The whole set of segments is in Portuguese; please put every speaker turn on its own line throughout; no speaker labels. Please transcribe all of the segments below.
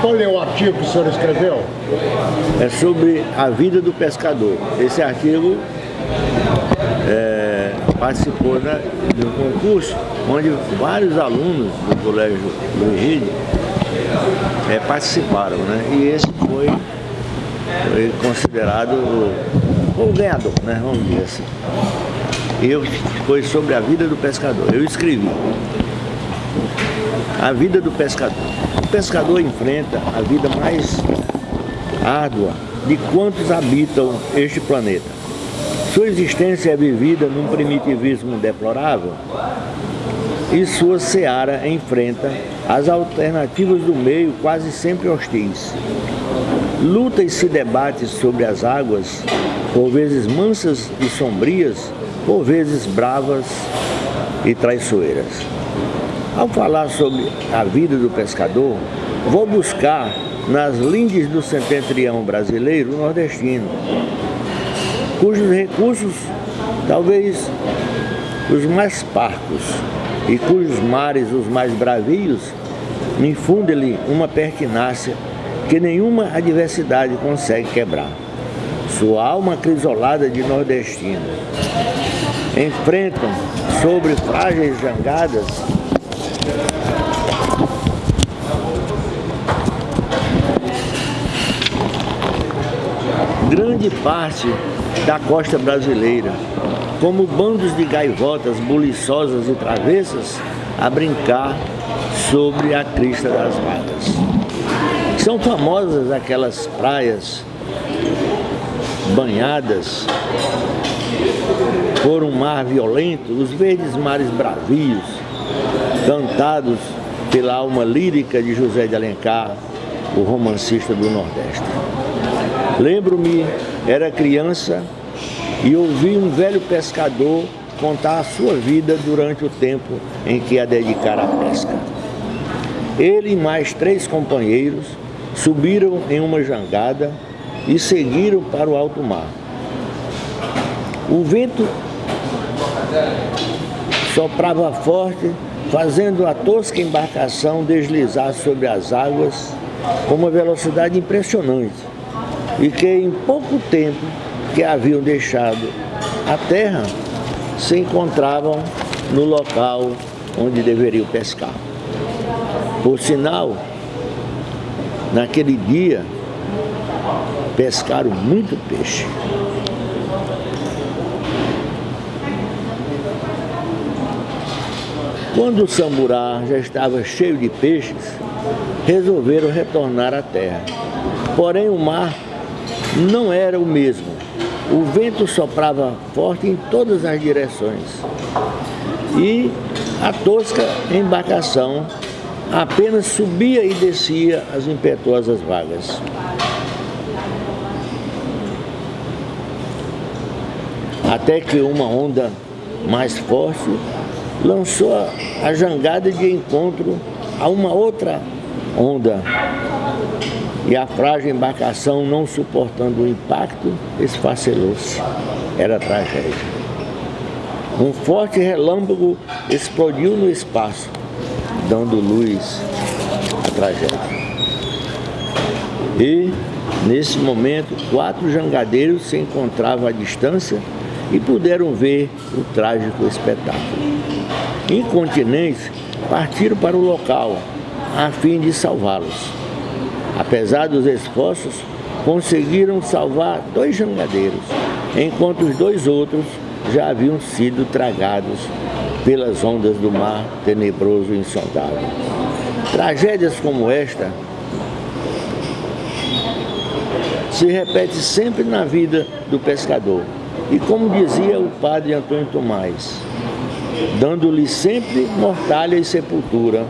Qual é o artigo que o senhor escreveu?
É sobre a vida do pescador. Esse artigo é, participou né, de um concurso onde vários alunos do Colégio Luiz Ride é, participaram, né? E esse foi, foi considerado o, o ganhador, né? Vamos dizer assim. Eu, foi sobre a vida do pescador. Eu escrevi a vida do pescador. O pescador enfrenta a vida mais árdua de quantos habitam este planeta. Sua existência é vivida num primitivismo deplorável e sua seara enfrenta as alternativas do meio quase sempre hostis. Luta e se debate sobre as águas, por vezes mansas e sombrias, por vezes bravas e traiçoeiras. Ao falar sobre a vida do pescador, vou buscar nas lindes do setentrião brasileiro nordestino, cujos recursos, talvez os mais parcos, e cujos mares os mais bravios, infundem-lhe uma pertinácia que nenhuma adversidade consegue quebrar. Sua alma crisolada de nordestino enfrentam sobre frágeis jangadas grande parte da costa brasileira, como bandos de gaivotas buliçosas e travessas a brincar sobre a crista das vagas. São famosas aquelas praias banhadas por um mar violento, os verdes mares bravios, cantados pela alma lírica de José de Alencar, o romancista do Nordeste. Lembro-me, era criança e ouvi um velho pescador contar a sua vida durante o tempo em que a dedicara à pesca. Ele e mais três companheiros subiram em uma jangada e seguiram para o alto mar. O vento soprava forte, fazendo a tosca embarcação deslizar sobre as águas com uma velocidade impressionante e que em pouco tempo que haviam deixado a terra se encontravam no local onde deveriam pescar. Por sinal, naquele dia pescaram muito peixe. Quando o samurá já estava cheio de peixes, resolveram retornar à terra. Porém, o mar não era o mesmo. O vento soprava forte em todas as direções. E a tosca embarcação apenas subia e descia as impetuosas vagas. Até que uma onda mais forte lançou a jangada de encontro a uma outra onda. E a frágil embarcação, não suportando o impacto, esfacelou-se. Era tragédia. Um forte relâmpago explodiu no espaço, dando luz à tragédia. E, nesse momento, quatro jangadeiros se encontravam à distância e puderam ver o trágico espetáculo. Incontinentes, partiram para o local, a fim de salvá-los. Apesar dos esforços, conseguiram salvar dois jangadeiros, enquanto os dois outros já haviam sido tragados pelas ondas do mar tenebroso e insondável. Tragédias como esta se repete sempre na vida do pescador. E como dizia o padre Antônio Tomás, dando-lhe sempre mortalha e sepultura,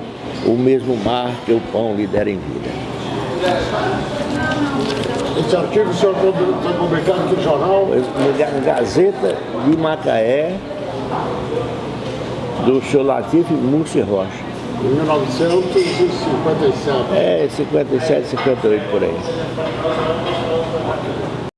o mesmo mar que o pão lhe der em vida.
Esse artigo o senhor foi publicado no jornal?
Na Gazeta de Macaé, do senhor Latif Mussi Rocha.
Em 1957.
É, 57, 58 por aí.